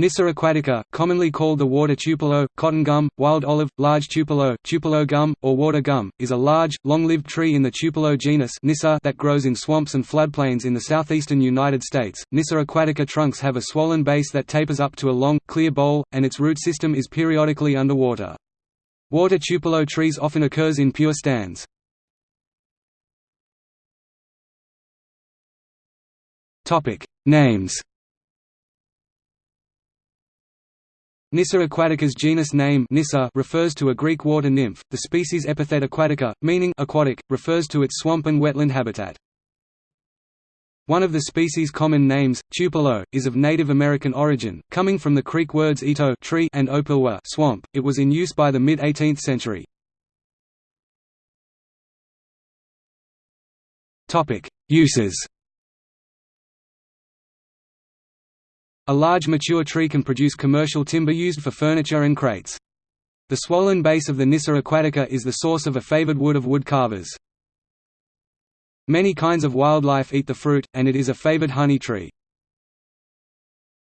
Nyssa aquatica, commonly called the water tupelo, cotton gum, wild olive, large tupelo, tupelo gum, or water gum, is a large, long-lived tree in the tupelo genus Nyssa that grows in swamps and floodplains in the southeastern United States. Nyssa aquatica trunks have a swollen base that tapers up to a long, clear bole, and its root system is periodically underwater. Water tupelo trees often occurs in pure stands. Topic: Names Nyssa aquatica's genus name Nyssa refers to a Greek water nymph. The species epithet aquatica, meaning aquatic, refers to its swamp and wetland habitat. One of the species' common names, tupelo, is of Native American origin, coming from the Creek words ito tree and opilwa swamp. It was in use by the mid-18th century. Topic: Uses. A large mature tree can produce commercial timber used for furniture and crates. The swollen base of the Nyssa aquatica is the source of a favored wood of wood carvers. Many kinds of wildlife eat the fruit, and it is a favored honey tree.